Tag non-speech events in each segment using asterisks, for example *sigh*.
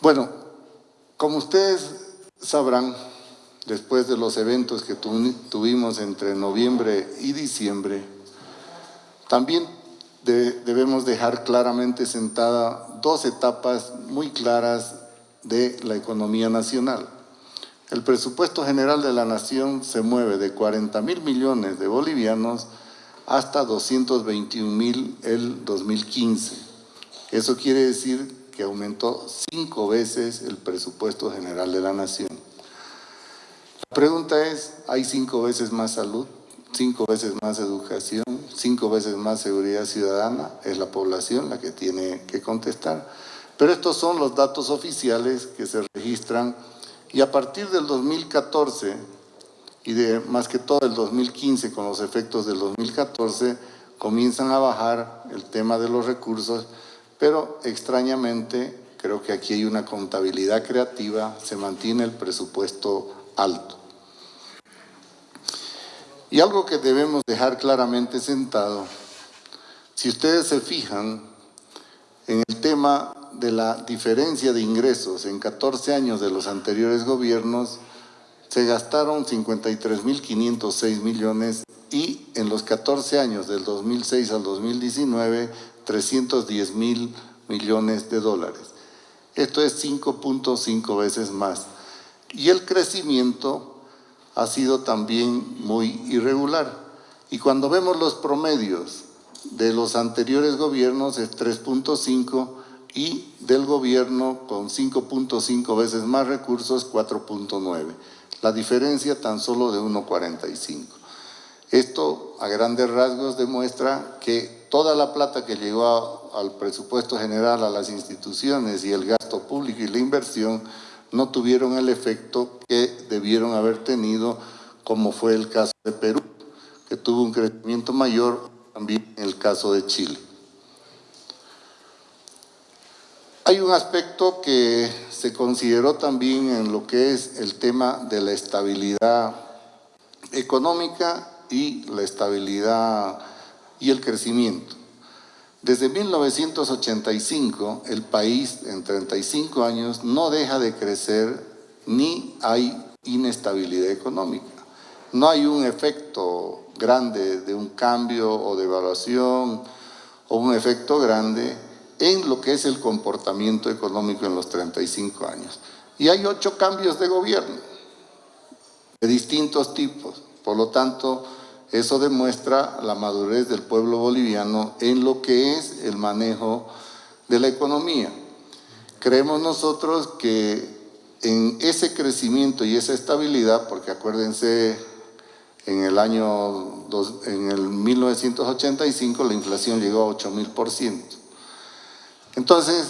Bueno, como ustedes sabrán, después de los eventos que tuvimos entre noviembre y diciembre, también debemos dejar claramente sentada dos etapas muy claras de la economía nacional. El presupuesto general de la nación se mueve de 40 mil millones de bolivianos hasta 221 mil el 2015. Eso quiere decir que aumentó cinco veces el presupuesto general de la nación. La pregunta es, ¿hay cinco veces más salud? ¿Cinco veces más educación? ¿Cinco veces más seguridad ciudadana? Es la población la que tiene que contestar. Pero estos son los datos oficiales que se registran y a partir del 2014 y de más que todo el 2015 con los efectos del 2014 comienzan a bajar el tema de los recursos, pero extrañamente creo que aquí hay una contabilidad creativa, se mantiene el presupuesto alto. Y algo que debemos dejar claramente sentado, si ustedes se fijan en el tema de la diferencia de ingresos en 14 años de los anteriores gobiernos, se gastaron 53.506 millones y en los 14 años del 2006 al 2019, 310 mil millones de dólares. Esto es 5.5 veces más. Y el crecimiento ha sido también muy irregular. Y cuando vemos los promedios de los anteriores gobiernos es 3.5 y del gobierno con 5.5 veces más recursos, 4.9. La diferencia tan solo de 1.45. Esto a grandes rasgos demuestra que toda la plata que llegó al presupuesto general, a las instituciones y el gasto público y la inversión no tuvieron el efecto que debieron haber tenido, como fue el caso de Perú, que tuvo un crecimiento mayor, también en el caso de Chile. Hay un aspecto que se consideró también en lo que es el tema de la estabilidad económica y la estabilidad y el crecimiento. Desde 1985, el país en 35 años no deja de crecer ni hay inestabilidad económica. No hay un efecto grande de un cambio o de evaluación o un efecto grande en lo que es el comportamiento económico en los 35 años. Y hay ocho cambios de gobierno de distintos tipos. Por lo tanto, eso demuestra la madurez del pueblo boliviano en lo que es el manejo de la economía. Creemos nosotros que en ese crecimiento y esa estabilidad, porque acuérdense, en el año, en el 1985 la inflación llegó a 8 mil por ciento. Entonces,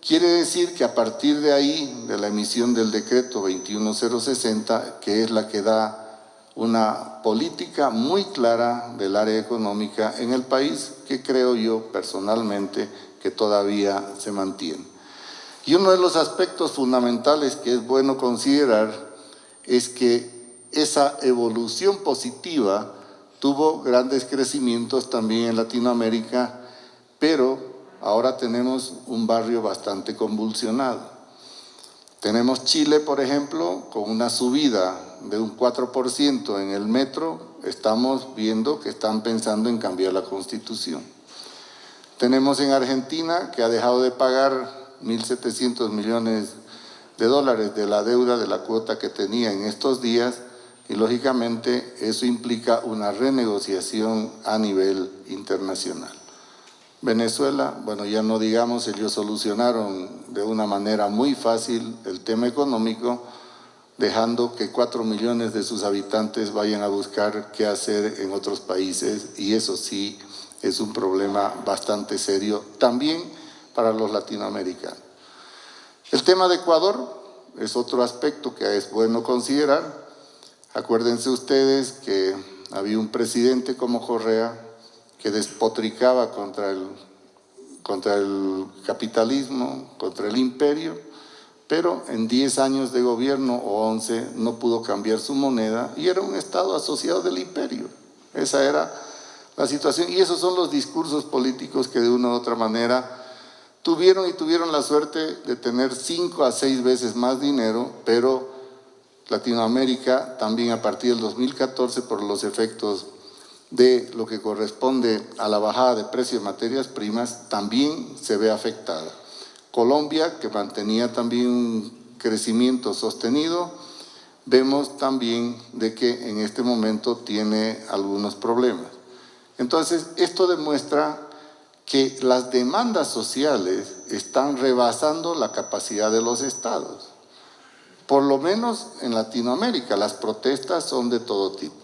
quiere decir que a partir de ahí, de la emisión del decreto 21060, que es la que da una política muy clara del área económica en el país, que creo yo personalmente que todavía se mantiene. Y uno de los aspectos fundamentales que es bueno considerar es que esa evolución positiva tuvo grandes crecimientos también en Latinoamérica, pero ahora tenemos un barrio bastante convulsionado. Tenemos Chile, por ejemplo, con una subida de un 4% en el metro, estamos viendo que están pensando en cambiar la constitución. Tenemos en Argentina, que ha dejado de pagar 1.700 millones de dólares de la deuda de la cuota que tenía en estos días, y lógicamente eso implica una renegociación a nivel internacional. Venezuela, bueno, ya no digamos, ellos solucionaron de una manera muy fácil el tema económico, dejando que cuatro millones de sus habitantes vayan a buscar qué hacer en otros países y eso sí es un problema bastante serio también para los latinoamericanos. El tema de Ecuador es otro aspecto que es bueno considerar. Acuérdense ustedes que había un presidente como Correa que despotricaba contra el, contra el capitalismo, contra el imperio, pero en 10 años de gobierno o 11 no pudo cambiar su moneda y era un Estado asociado del imperio. Esa era la situación y esos son los discursos políticos que de una u otra manera tuvieron y tuvieron la suerte de tener cinco a seis veces más dinero, pero Latinoamérica también a partir del 2014 por los efectos de lo que corresponde a la bajada de precios de materias primas también se ve afectada. Colombia, que mantenía también un crecimiento sostenido, vemos también de que en este momento tiene algunos problemas. Entonces, esto demuestra que las demandas sociales están rebasando la capacidad de los estados. Por lo menos en Latinoamérica, las protestas son de todo tipo.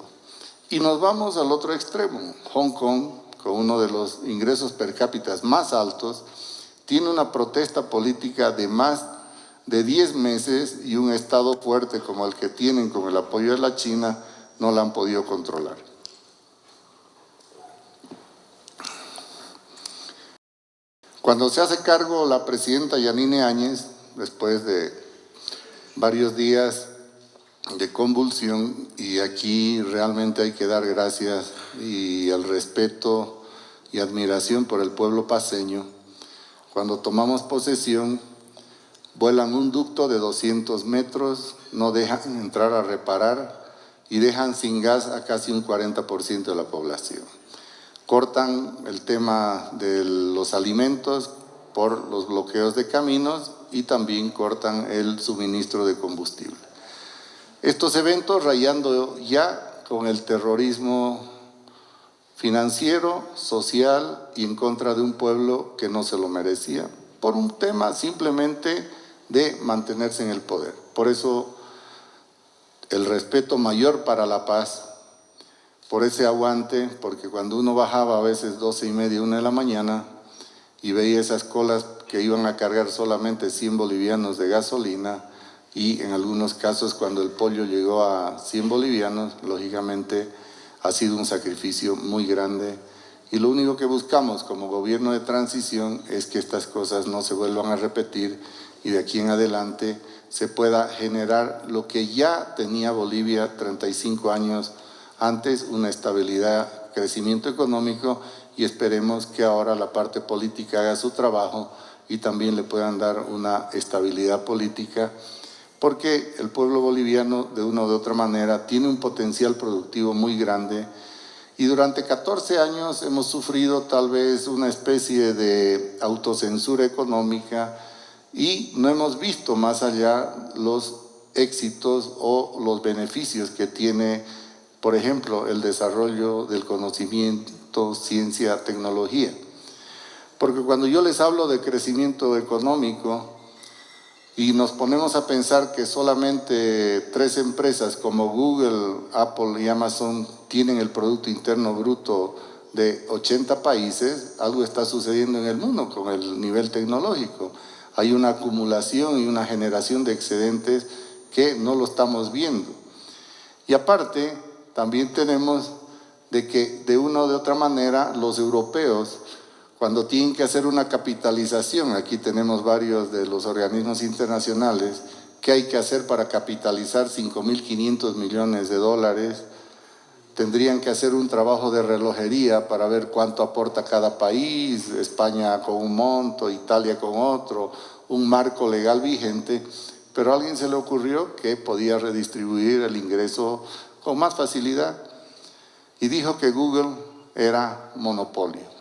Y nos vamos al otro extremo. Hong Kong, con uno de los ingresos per cápita más altos, tiene una protesta política de más de 10 meses y un Estado fuerte como el que tienen con el apoyo de la China no la han podido controlar. Cuando se hace cargo la presidenta Yanine Áñez, después de varios días de convulsión, y aquí realmente hay que dar gracias y el respeto y admiración por el pueblo paseño, cuando tomamos posesión, vuelan un ducto de 200 metros, no dejan entrar a reparar y dejan sin gas a casi un 40% de la población. Cortan el tema de los alimentos por los bloqueos de caminos y también cortan el suministro de combustible. Estos eventos rayando ya con el terrorismo financiero, social y en contra de un pueblo que no se lo merecía, por un tema simplemente de mantenerse en el poder. Por eso el respeto mayor para la paz, por ese aguante, porque cuando uno bajaba a veces doce y media, una de la mañana, y veía esas colas que iban a cargar solamente 100 bolivianos de gasolina, y en algunos casos cuando el pollo llegó a 100 bolivianos, lógicamente ha sido un sacrificio muy grande. Y lo único que buscamos como gobierno de transición es que estas cosas no se vuelvan a repetir y de aquí en adelante se pueda generar lo que ya tenía Bolivia 35 años antes, una estabilidad, crecimiento económico y esperemos que ahora la parte política haga su trabajo y también le puedan dar una estabilidad política porque el pueblo boliviano de una u otra manera tiene un potencial productivo muy grande y durante 14 años hemos sufrido tal vez una especie de autocensura económica y no hemos visto más allá los éxitos o los beneficios que tiene, por ejemplo, el desarrollo del conocimiento, ciencia, tecnología. Porque cuando yo les hablo de crecimiento económico, y nos ponemos a pensar que solamente tres empresas como Google, Apple y Amazon tienen el Producto Interno Bruto de 80 países, algo está sucediendo en el mundo con el nivel tecnológico. Hay una acumulación y una generación de excedentes que no lo estamos viendo. Y aparte, también tenemos de que de una u otra manera los europeos cuando tienen que hacer una capitalización, aquí tenemos varios de los organismos internacionales, ¿qué hay que hacer para capitalizar 5.500 millones de dólares? Tendrían que hacer un trabajo de relojería para ver cuánto aporta cada país, España con un monto, Italia con otro, un marco legal vigente, pero a alguien se le ocurrió que podía redistribuir el ingreso con más facilidad y dijo que Google era monopolio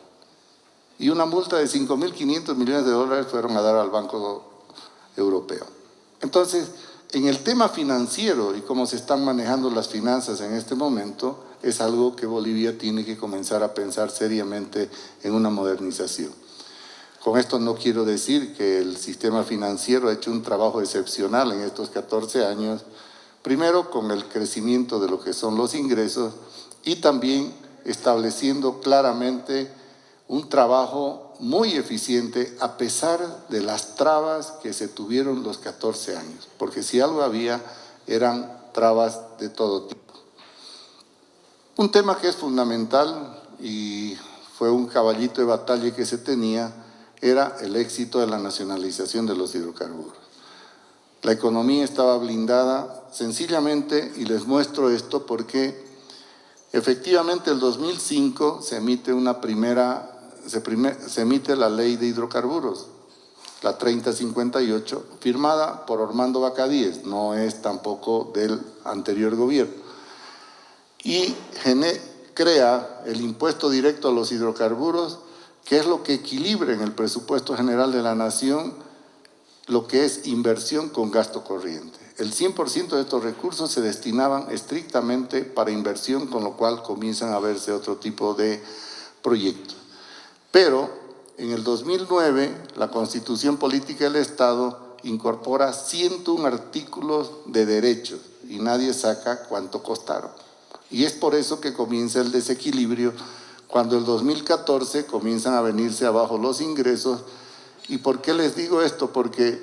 y una multa de 5.500 millones de dólares fueron a dar al Banco Europeo. Entonces, en el tema financiero y cómo se están manejando las finanzas en este momento, es algo que Bolivia tiene que comenzar a pensar seriamente en una modernización. Con esto no quiero decir que el sistema financiero ha hecho un trabajo excepcional en estos 14 años, primero con el crecimiento de lo que son los ingresos y también estableciendo claramente un trabajo muy eficiente a pesar de las trabas que se tuvieron los 14 años, porque si algo había eran trabas de todo tipo. Un tema que es fundamental y fue un caballito de batalla que se tenía era el éxito de la nacionalización de los hidrocarburos. La economía estaba blindada sencillamente, y les muestro esto porque efectivamente el 2005 se emite una primera se, emite la ley de hidrocarburos la 3058, firmada por Ormando Bacadíes, no es tampoco del anterior gobierno. Y crea el impuesto directo a los hidrocarburos, que es lo que equilibra en el presupuesto general de la nación lo que es inversión con gasto corriente. El 100% de estos recursos se destinaban estrictamente para inversión, con lo cual comienzan a verse otro tipo de proyectos. Pero en el 2009 la Constitución Política del Estado incorpora 101 artículos de derechos y nadie saca cuánto costaron. Y es por eso que comienza el desequilibrio cuando el 2014 comienzan a venirse abajo los ingresos. ¿Y por qué les digo esto? Porque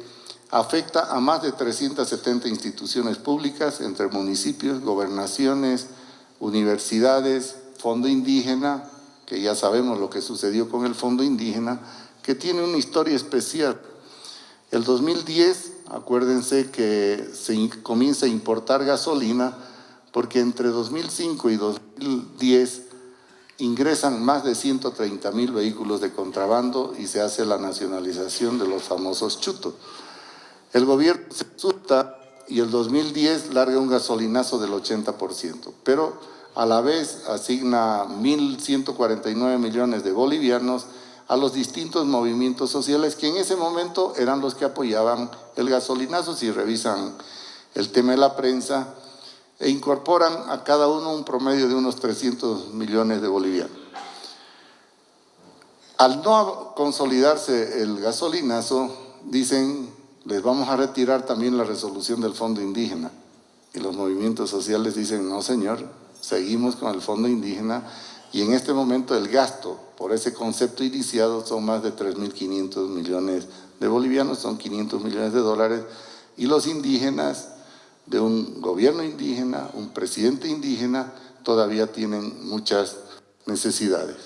afecta a más de 370 instituciones públicas entre municipios, gobernaciones, universidades, fondo indígena, que ya sabemos lo que sucedió con el fondo indígena, que tiene una historia especial. El 2010, acuérdense que se comienza a importar gasolina porque entre 2005 y 2010 ingresan más de 130 mil vehículos de contrabando y se hace la nacionalización de los famosos chutos. El gobierno se asusta y el 2010 larga un gasolinazo del 80%, pero a la vez asigna 1.149 millones de bolivianos a los distintos movimientos sociales que en ese momento eran los que apoyaban el gasolinazo, si revisan el tema de la prensa, e incorporan a cada uno un promedio de unos 300 millones de bolivianos. Al no consolidarse el gasolinazo, dicen, les vamos a retirar también la resolución del fondo indígena. Y los movimientos sociales dicen, no señor, seguimos con el fondo indígena y en este momento el gasto por ese concepto iniciado son más de 3.500 millones de bolivianos, son 500 millones de dólares, y los indígenas de un gobierno indígena, un presidente indígena, todavía tienen muchas necesidades.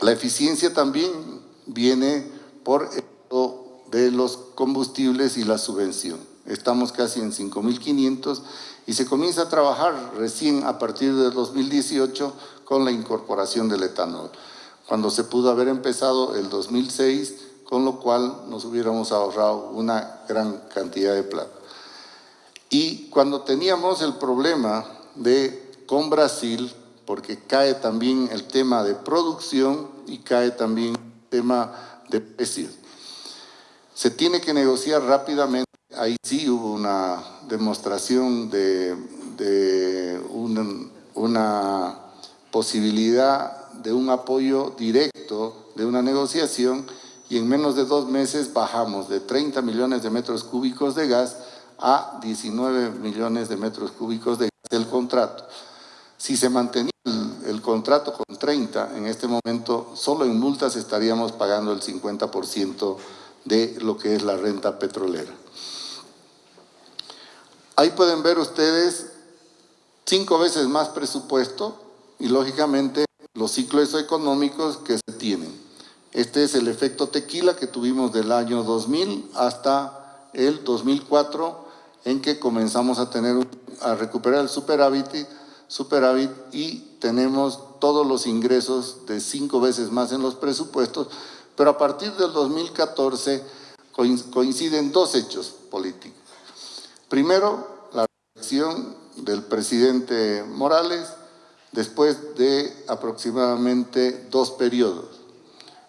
La eficiencia también viene por el de los combustibles y la subvención. Estamos casi en 5.500 y se comienza a trabajar recién a partir de 2018 con la incorporación del etanol, cuando se pudo haber empezado el 2006, con lo cual nos hubiéramos ahorrado una gran cantidad de plata. Y cuando teníamos el problema de con Brasil, porque cae también el tema de producción y cae también el tema de precios. Se tiene que negociar rápidamente ahí sí hubo una demostración de, una, posibilidad de un apoyo directo, de una negociación, y en menos de dos meses bajamos de 30 millones de metros cúbicos de gas a 19 millones de metros cúbicos de gas del contrato. Si se mantenía el, contrato con 30, en este momento solo en multas estaríamos pagando el 50% de lo que es la renta petrolera. Ahí pueden ver ustedes cinco veces más presupuesto y lógicamente los ciclos económicos que se tienen. Este es el efecto tequila que tuvimos del año 2000 hasta el 2004 en que comenzamos a tener a recuperar el superávit, superávit y tenemos todos los ingresos de cinco veces más en los presupuestos, pero a partir del 2014 coinciden dos hechos políticos. Primero, la elección del presidente Morales después de aproximadamente dos periodos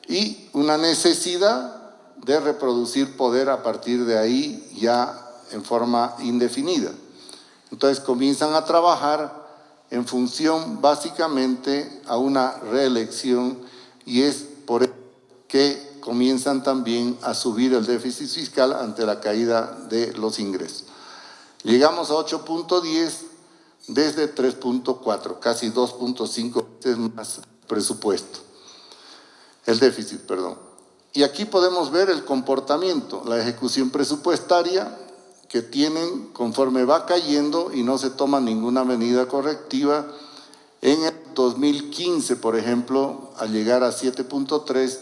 y una necesidad de reproducir poder a partir de ahí ya en forma indefinida. Entonces comienzan a trabajar en función básicamente a una reelección y es por eso que comienzan también a subir el déficit fiscal ante la caída de los ingresos. Llegamos a 8.10 desde 3.4, casi 2.5 veces más presupuesto. El déficit, perdón. Y aquí podemos ver el comportamiento, la ejecución presupuestaria que tienen conforme va cayendo y no se toma ninguna medida correctiva. En el 2015, por ejemplo, al llegar a 7.3,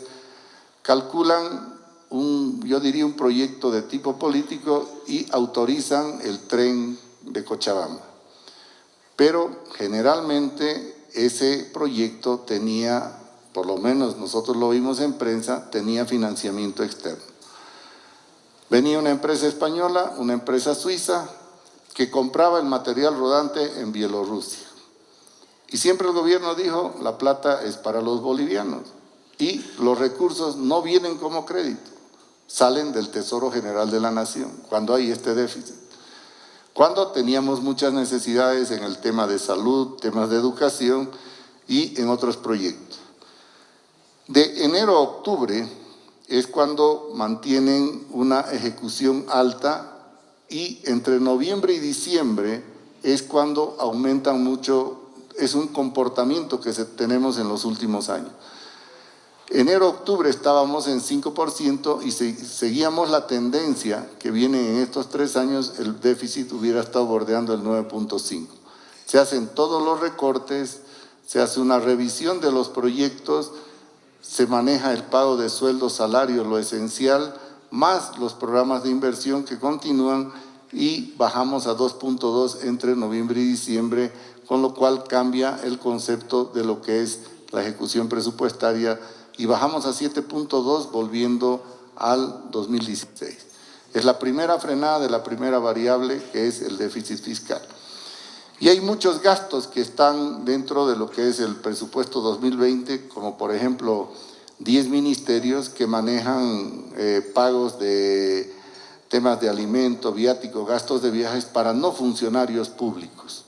calculan un, yo diría un proyecto de tipo político y autorizan el tren de Cochabamba. Pero generalmente ese proyecto tenía por lo menos nosotros lo vimos en prensa, tenía financiamiento externo. Venía una empresa española, una empresa suiza, que compraba el material rodante en Bielorrusia. Y siempre el gobierno dijo, la plata es para los bolivianos y los recursos no vienen como crédito, salen del Tesoro General de la Nación, cuando hay este déficit. Cuando teníamos muchas necesidades en el tema de salud, temas de educación y en otros proyectos. De enero a octubre es cuando mantienen una ejecución alta y entre noviembre y diciembre es cuando aumentan mucho, es un comportamiento que tenemos en los últimos años. Enero-octubre estábamos en 5% y seguíamos la tendencia que viene en estos tres años, el déficit hubiera estado bordeando el 9.5. Se hacen todos los recortes, se hace una revisión de los proyectos, se maneja el pago de sueldos, salarios, lo esencial, más los programas de inversión que continúan y bajamos a 2.2 entre noviembre y diciembre, con lo cual cambia el concepto de lo que es la ejecución presupuestaria y bajamos a 7.2 volviendo al 2016. Es la primera frenada de la primera variable que es el déficit fiscal. Y hay muchos gastos que están dentro de lo que es el presupuesto 2020, como por ejemplo 10 ministerios que manejan eh, pagos de temas de alimento, viático, gastos de viajes para no funcionarios públicos.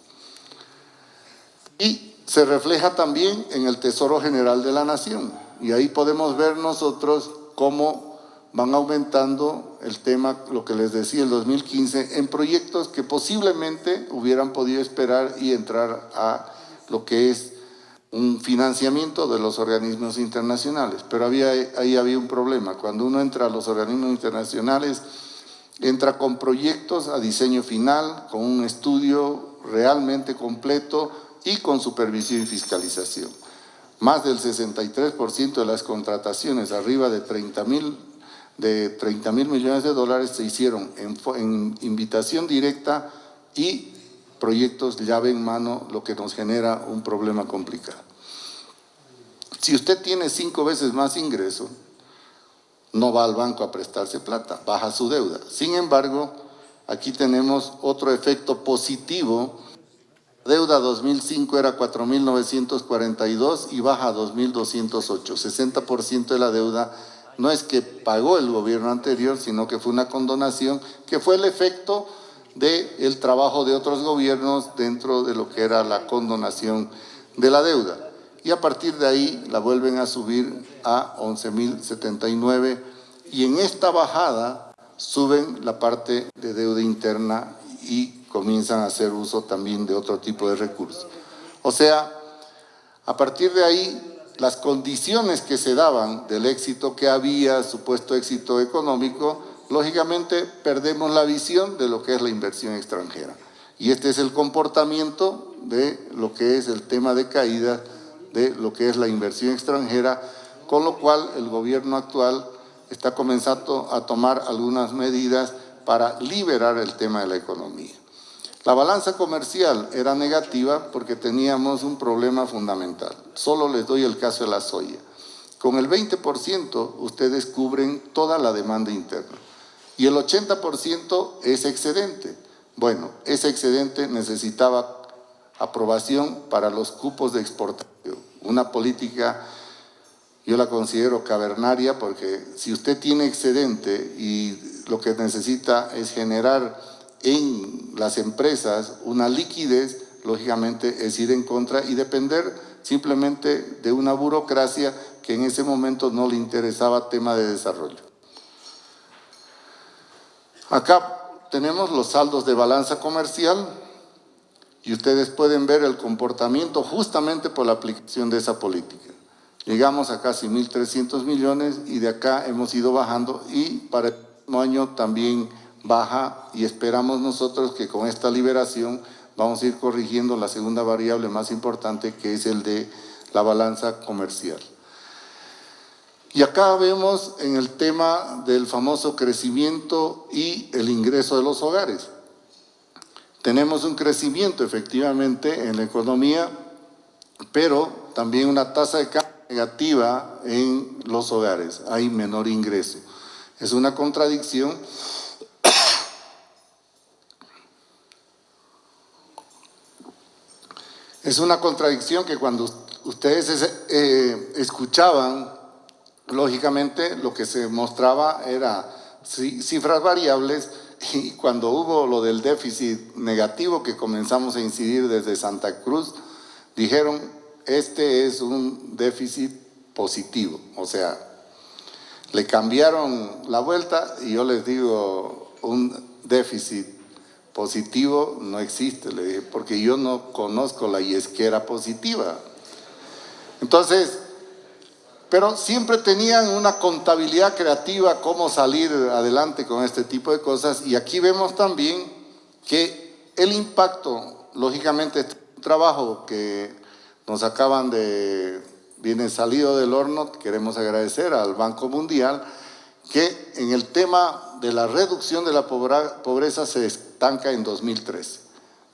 Y se refleja también en el Tesoro General de la Nación. Y ahí podemos ver nosotros cómo van aumentando el tema, lo que les decía, el 2015, en proyectos que posiblemente hubieran podido esperar y entrar a lo que es un financiamiento de los organismos internacionales. Pero había, ahí había un problema. Cuando uno entra a los organismos internacionales, entra con proyectos a diseño final, con un estudio realmente completo y con supervisión y fiscalización. Más del 63% de las contrataciones, arriba de 30 mil de 30 mil millones de dólares se hicieron en, invitación directa y proyectos llave en mano, lo que nos genera un problema complicado. Si usted tiene cinco veces más ingreso, no va al banco a prestarse plata, baja su deuda. Sin embargo, aquí tenemos otro efecto positivo. Deuda 2005 era 4.942 y baja a 2.208, 60% de la deuda no es que pagó el gobierno anterior, sino que fue una condonación que fue el efecto del trabajo de otros gobiernos dentro de lo que era la condonación de la deuda. Y a partir de ahí la vuelven a subir a 11.079 y en esta bajada suben la parte de deuda interna y comienzan a hacer uso también de otro tipo de recursos. O sea, a partir de ahí las condiciones que se daban del éxito que había, supuesto éxito económico, lógicamente perdemos la visión de lo que es la inversión extranjera. Y este es el comportamiento de lo que es el tema de caída de lo que es la inversión extranjera, con lo cual el gobierno actual está comenzando a tomar algunas medidas para liberar el tema de la economía. La balanza comercial era negativa porque teníamos un problema fundamental. Solo les doy el caso de la soya. Con el 20% ustedes cubren toda la demanda interna y el 80% es excedente. Bueno, ese excedente necesitaba aprobación para los cupos de exportación. Una política, yo la considero cavernaria porque si usted tiene excedente y lo que necesita es generar en las empresas una liquidez, lógicamente es ir en contra y depender simplemente de una burocracia que en ese momento no le interesaba tema de desarrollo. Acá tenemos los saldos de balanza comercial y ustedes pueden ver el comportamiento justamente por la aplicación de esa política. Llegamos a casi 1.300 millones y de acá hemos ido bajando y para el próximo año también baja y esperamos nosotros que con esta liberación vamos a ir corrigiendo la segunda variable más importante que es el de la balanza comercial. Y acá vemos en el tema del famoso crecimiento y el ingreso de los hogares. Tenemos un crecimiento efectivamente en la economía, pero también una tasa de cambio negativa en los hogares, hay menor ingreso. Es una contradicción Es una contradicción que cuando ustedes eh, escuchaban, lógicamente lo que se mostraba era cifras variables y cuando hubo lo del déficit negativo que comenzamos a incidir desde Santa Cruz, dijeron, este es un déficit positivo, o sea, le cambiaron la vuelta y yo les digo, un déficit positivo no existe, le dije, porque yo no conozco la yesquera positiva. Entonces, pero siempre tenían una contabilidad creativa, cómo salir adelante con este tipo de cosas, y aquí vemos también que el impacto, lógicamente, este trabajo que nos acaban de, viene salido del horno, queremos agradecer al Banco Mundial, que en el tema de la reducción de la pobreza se estanca en 2013.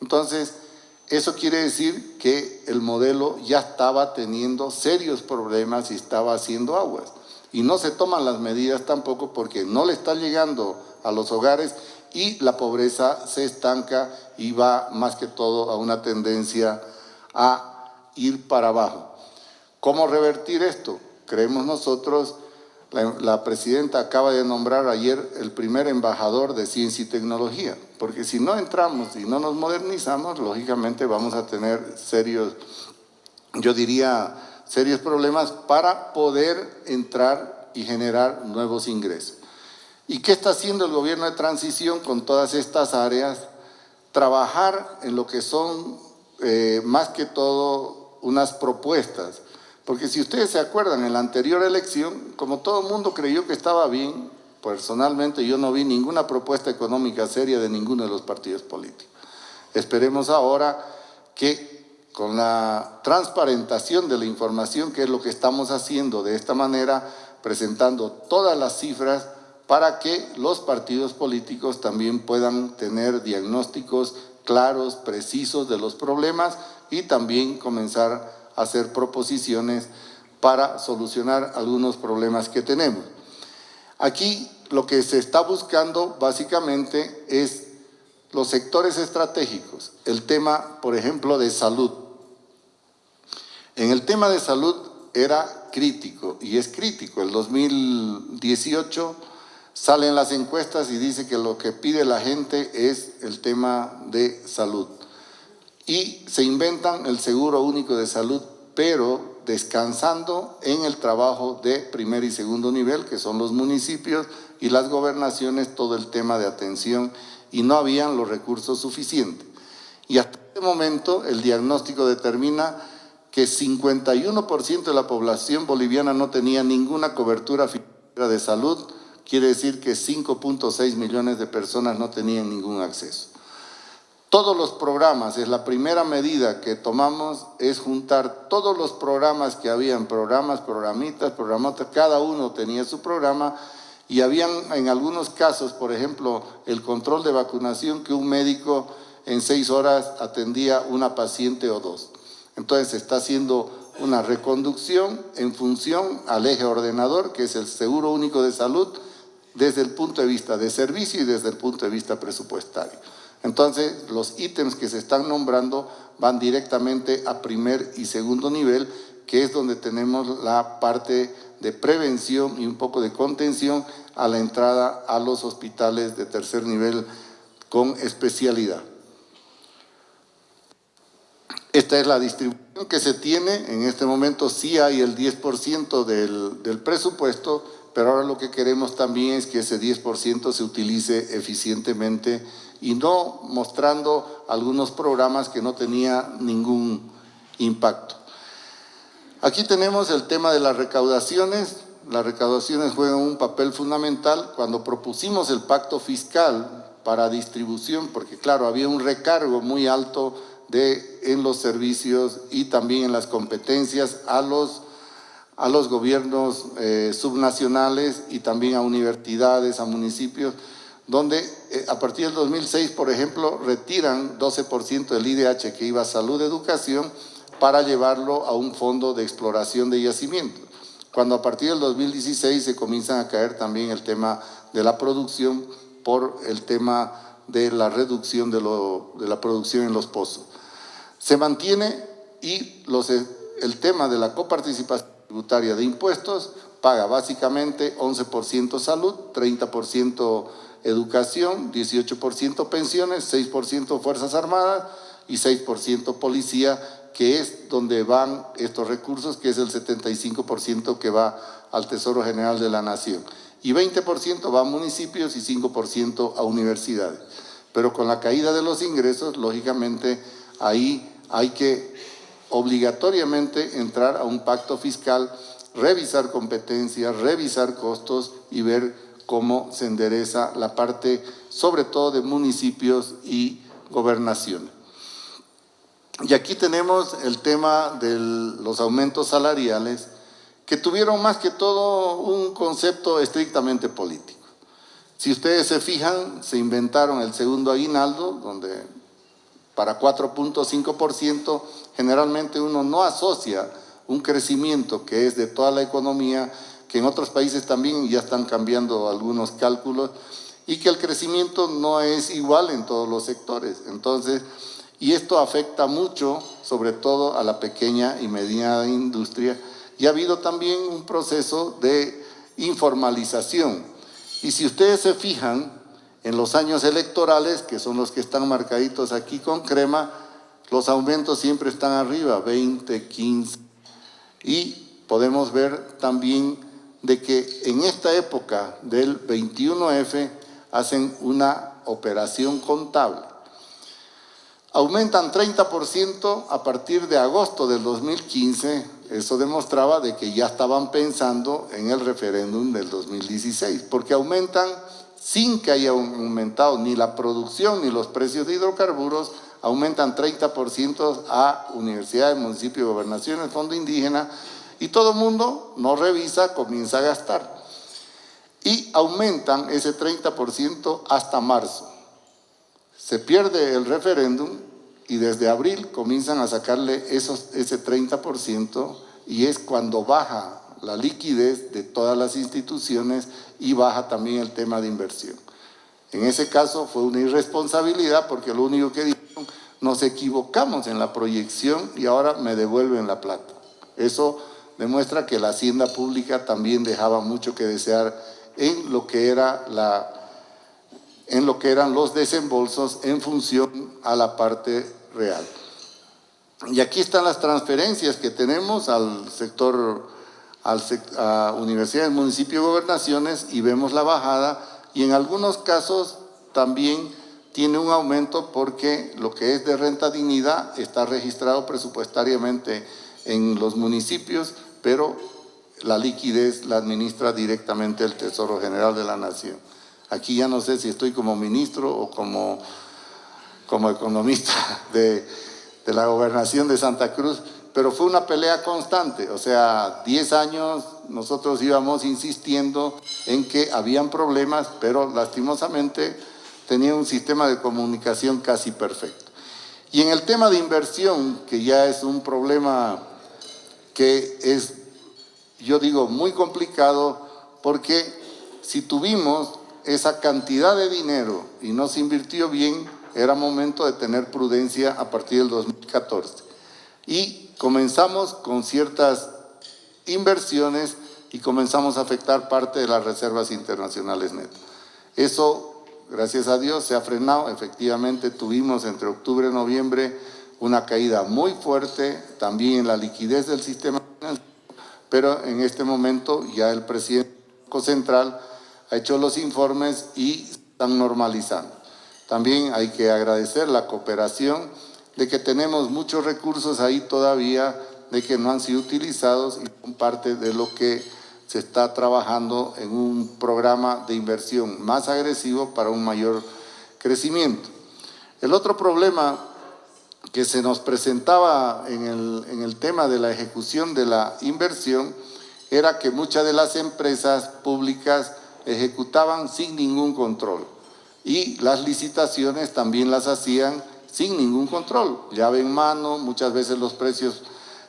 Entonces, eso quiere decir que el modelo ya estaba teniendo serios problemas y estaba haciendo aguas. Y no se toman las medidas tampoco porque no le está llegando a los hogares y la pobreza se estanca y va más que todo a una tendencia a ir para abajo. ¿Cómo revertir esto? Creemos nosotros la, presidenta acaba de nombrar ayer el primer embajador de ciencia y tecnología, porque si no entramos y no nos modernizamos, lógicamente vamos a tener serios, yo diría, serios problemas para poder entrar y generar nuevos ingresos. ¿Y qué está haciendo el gobierno de transición con todas estas áreas? Trabajar en lo que son eh, más que todo unas propuestas porque si ustedes se acuerdan, en la anterior elección, como todo el mundo creyó que estaba bien, personalmente yo no vi ninguna propuesta económica seria de ninguno de los partidos políticos. Esperemos ahora que con la transparentación de la información, que es lo que estamos haciendo de esta manera, presentando todas las cifras para que los partidos políticos también puedan tener diagnósticos claros, precisos de los problemas y también comenzar hacer proposiciones para solucionar algunos problemas que tenemos. Aquí lo que se está buscando básicamente es los sectores estratégicos, el tema, por ejemplo, de salud. En el tema de salud era crítico y es crítico. El 2018 salen las encuestas y dice que lo que pide la gente es el tema de salud y se inventan el seguro único de salud, pero descansando en el trabajo de primer y segundo nivel, que son los municipios y las gobernaciones, todo el tema de atención, y no habían los recursos suficientes. Y hasta este momento el diagnóstico determina que 51% de la población boliviana no tenía ninguna cobertura financiera de salud, quiere decir que 5.6 millones de personas no tenían ningún acceso. Todos los programas, es la primera medida que tomamos, es juntar todos los programas que habían, programas, programitas, programatas, cada uno tenía su programa y habían en algunos casos, por ejemplo, el control de vacunación que un médico en seis horas atendía una paciente o dos. Entonces se está haciendo una reconducción en función al eje ordenador, que es el Seguro Único de Salud, desde el punto de vista de servicio y desde el punto de vista presupuestario. Entonces, los ítems que se están nombrando van directamente a primer y segundo nivel, que es donde tenemos la parte de prevención y un poco de contención a la entrada a los hospitales de tercer nivel con especialidad. Esta es la distribución que se tiene, en este momento sí hay el 10% del, del presupuesto, pero ahora lo que queremos también es que ese 10% se utilice eficientemente y no mostrando algunos programas que no tenían ningún impacto. Aquí tenemos el tema de las recaudaciones. Las recaudaciones juegan un papel fundamental. Cuando propusimos el pacto fiscal para distribución, porque claro, había un recargo muy alto de, en los servicios y también en las competencias a los, a los gobiernos eh, subnacionales y también a universidades, a municipios, donde eh, a partir del 2006, por ejemplo, retiran 12% del IDH que iba a salud, educación, para llevarlo a un fondo de exploración de yacimientos. Cuando a partir del 2016 se comienzan a caer también el tema de la producción por el tema de la reducción de, la producción en los pozos. Se mantiene y el tema de la coparticipación tributaria de impuestos paga básicamente 11% salud, 30% educación, 18% pensiones, 6% fuerzas armadas y 6% policía, que es donde van estos recursos, que es el 75% que va al Tesoro General de la Nación. Y 20% va a municipios y 5% a universidades. Pero con la caída de los ingresos, lógicamente, ahí hay que obligatoriamente entrar a un pacto fiscal, revisar competencias, revisar costos y ver cómo se endereza la parte, sobre todo de municipios y gobernaciones. Y aquí tenemos el tema de los aumentos salariales, que tuvieron más que todo un concepto estrictamente político. Si ustedes se fijan, se inventaron el segundo aguinaldo, donde para 4.5% generalmente uno no asocia un crecimiento que es de toda la economía, que en otros países también ya están cambiando algunos cálculos, y que el crecimiento no es igual en todos los sectores. Entonces, y esto afecta mucho, sobre todo a la pequeña y mediana industria, y ha habido también un proceso de informalización. Y si ustedes se fijan, en los años electorales, que son los que están marcaditos aquí con crema, los aumentos siempre están arriba, 20, 15. Y podemos ver también de que en esta época del 21F hacen una operación contable aumentan 30% a partir de agosto del 2015. Eso demostraba de que ya estaban pensando en el referéndum del 2016, porque aumentan sin que haya aumentado ni la producción ni los precios de hidrocarburos, aumentan 30% a universidades, municipios, gobernaciones, fondo indígena, y todo el mundo no revisa, comienza a gastar. Y aumentan ese 30% hasta marzo. Se pierde el referéndum y desde abril comienzan a sacarle esos, ese 30% y es cuando baja la liquidez de todas las instituciones y baja también el tema de inversión. En ese caso fue una irresponsabilidad porque lo único que dijeron, nos equivocamos en la proyección y ahora me devuelven la plata. Eso demuestra que la hacienda pública también dejaba mucho que desear en lo que era la en lo que eran los desembolsos en función a la parte real. Y aquí están las transferencias que tenemos al sector, al, a universidades, municipios, gobernaciones y vemos la bajada y en algunos casos también tiene un aumento porque lo que es de renta dignidad está registrado presupuestariamente en los municipios, pero la liquidez la administra directamente el Tesoro General de la Nación. Aquí ya no sé si estoy como ministro o como como economista *laughs* de, la gobernación de Santa Cruz, pero fue una pelea constante, o sea, 10 años nosotros íbamos insistiendo en que habían problemas, pero lastimosamente tenía un sistema de comunicación casi perfecto. Y en el tema de inversión, que ya es un problema que es, yo digo, muy complicado, porque si tuvimos esa cantidad de dinero y no se invirtió bien, era momento de tener prudencia a partir del 2014. Y comenzamos con ciertas inversiones y comenzamos a afectar parte de las reservas internacionales netas. Eso, gracias a Dios, se ha frenado. Efectivamente, tuvimos entre octubre y noviembre una caída muy fuerte, también en la liquidez del sistema financiero, pero en este momento ya el presidente Central ha hecho los informes y están normalizando. También hay que agradecer la cooperación de que tenemos muchos recursos ahí todavía de que no han sido utilizados y son parte de lo que se está trabajando en un programa de inversión más agresivo para un mayor crecimiento. El otro problema que se nos presentaba en el, en el tema de la ejecución de la inversión era que muchas de las empresas públicas ejecutaban sin ningún control y las licitaciones también las hacían sin ningún control, llave en mano, muchas veces los precios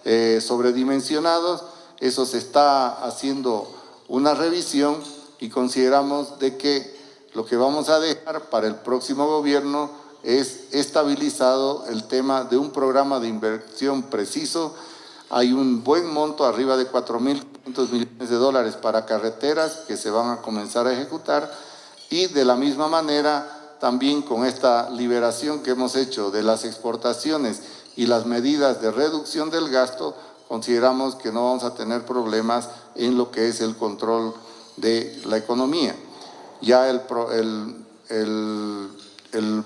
eh, sobredimensionados, eso se está haciendo una revisión y consideramos de que lo que vamos a dejar para el próximo gobierno es estabilizado el tema de un programa de inversión preciso. Hay un buen monto, arriba de 4.500 millones de dólares para carreteras que se van a comenzar a ejecutar y de la misma manera también con esta liberación que hemos hecho de las exportaciones y las medidas de reducción del gasto, consideramos que no vamos a tener problemas en lo que es el control de la economía. Ya el,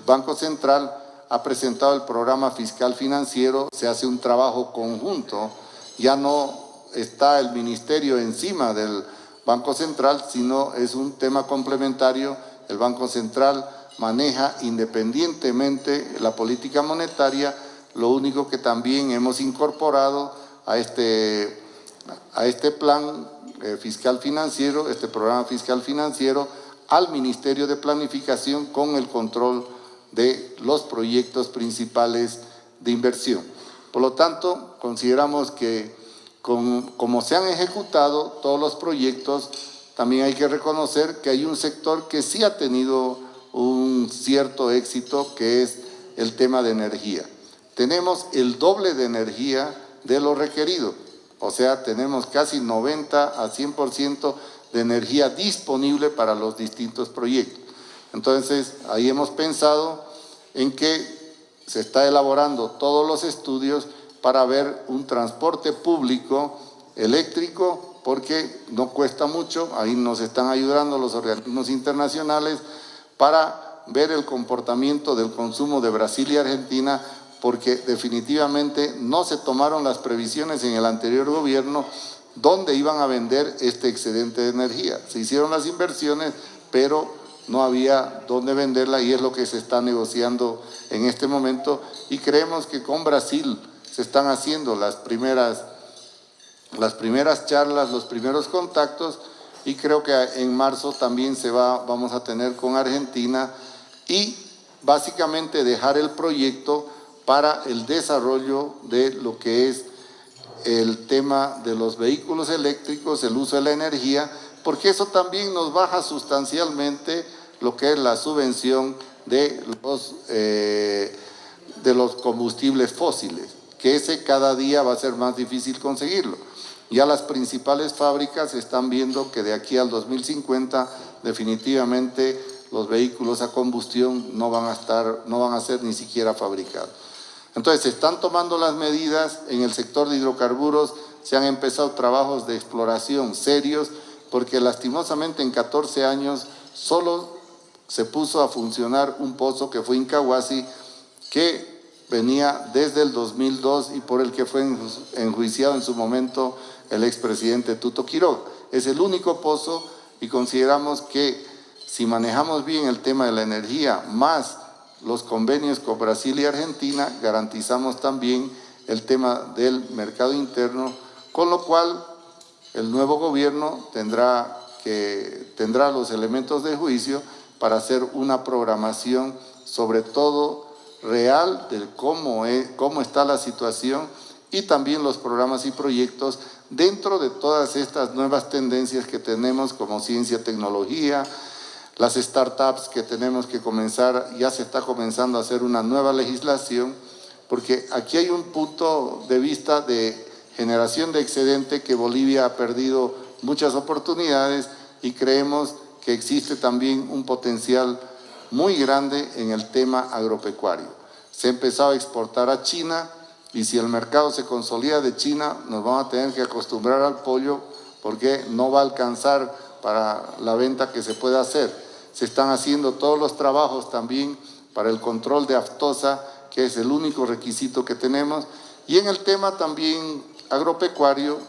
Banco Central ha presentado el programa fiscal financiero, se hace un trabajo conjunto, ya no está el ministerio encima del Banco Central, sino es un tema complementario. El Banco Central maneja independientemente la política monetaria, lo único que también hemos incorporado a este, a este plan eh, fiscal financiero, este programa fiscal financiero, al Ministerio de Planificación con el control de los proyectos principales de inversión. Por lo tanto, consideramos que como se han ejecutado todos los proyectos, también hay que reconocer que hay un sector que sí ha tenido un cierto éxito, que es el tema de energía. Tenemos el doble de energía de lo requerido, o sea, tenemos casi 90 a 100% de energía disponible para los distintos proyectos. Entonces, ahí hemos pensado en que se está elaborando todos los estudios para ver un transporte público eléctrico porque no cuesta mucho, ahí nos están ayudando los organismos internacionales para ver el comportamiento del consumo de Brasil y Argentina porque definitivamente no se tomaron las previsiones en el anterior gobierno dónde iban a vender este excedente de energía. Se hicieron las inversiones, pero no había dónde venderla y es lo que se está negociando en este momento y creemos que con Brasil se están haciendo las primeras, las primeras charlas, los primeros contactos y creo que en marzo también se va, vamos a tener con Argentina y básicamente dejar el proyecto para el desarrollo de lo que es el tema de los vehículos eléctricos, el uso de la energía, porque eso también nos baja sustancialmente lo que es la subvención de los, eh, de los combustibles fósiles, que ese cada día va a ser más difícil conseguirlo. Ya las principales fábricas están viendo que de aquí al 2050 definitivamente los vehículos a combustión no van a, estar, no van a ser ni siquiera fabricados. Entonces, se están tomando las medidas en el sector de hidrocarburos, se han empezado trabajos de exploración serios, porque lastimosamente en 14 años solo se puso a funcionar un pozo que fue Incahuasi, que venía desde el 2002 y por el que fue enjuiciado en su momento el expresidente Tuto Quiroga. Es el único pozo y consideramos que si manejamos bien el tema de la energía, más los convenios con Brasil y Argentina, garantizamos también el tema del mercado interno, con lo cual el nuevo gobierno tendrá, que, tendrá los elementos de juicio para hacer una programación sobre todo real de cómo, es, cómo está la situación y también los programas y proyectos dentro de todas estas nuevas tendencias que tenemos como ciencia, tecnología, las startups que tenemos que comenzar, ya se está comenzando a hacer una nueva legislación, porque aquí hay un punto de vista de generación de excedente que Bolivia ha perdido muchas oportunidades y creemos que existe también un potencial muy grande en el tema agropecuario. Se ha empezado a exportar a China y si el mercado se consolida de China, nos vamos a tener que acostumbrar al pollo porque no va a alcanzar para la venta que se pueda hacer se están haciendo todos los trabajos también para el control de aftosa, que es el único requisito que tenemos, y en el tema también agropecuario,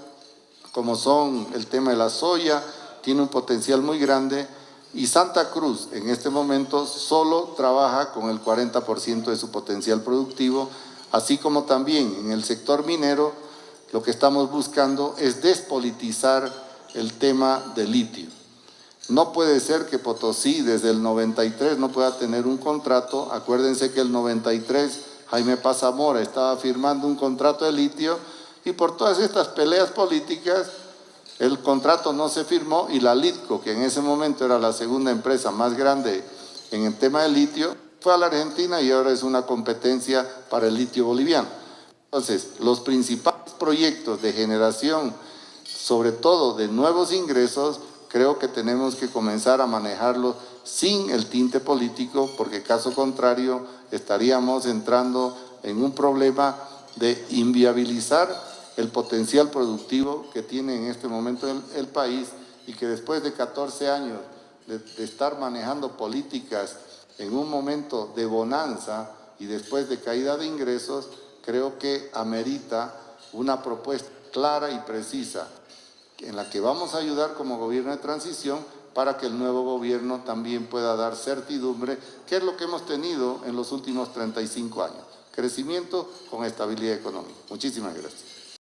como son el tema de la soya, tiene un potencial muy grande, y Santa Cruz en este momento solo trabaja con el 40% de su potencial productivo, así como también en el sector minero, lo que estamos buscando es despolitizar el tema del litio. No puede ser que Potosí desde el 93 no pueda tener un contrato. Acuérdense que el 93 Jaime Pazamora estaba firmando un contrato de litio y por todas estas peleas políticas el contrato no se firmó y la Litco, que en ese momento era la segunda empresa más grande en el tema del litio, fue a la Argentina y ahora es una competencia para el litio boliviano. Entonces, los principales proyectos de generación, sobre todo de nuevos ingresos, creo que tenemos que comenzar a manejarlos sin el tinte político, porque caso contrario estaríamos entrando en un problema de inviabilizar el potencial productivo que tiene en este momento el, país y que después de 14 años de estar manejando políticas en un momento de bonanza y después de caída de ingresos, creo que amerita una propuesta clara y precisa en la que vamos a ayudar como gobierno de transición para que el nuevo gobierno también pueda dar certidumbre, que es lo que hemos tenido en los últimos 35 años. Crecimiento con estabilidad económica. Muchísimas gracias.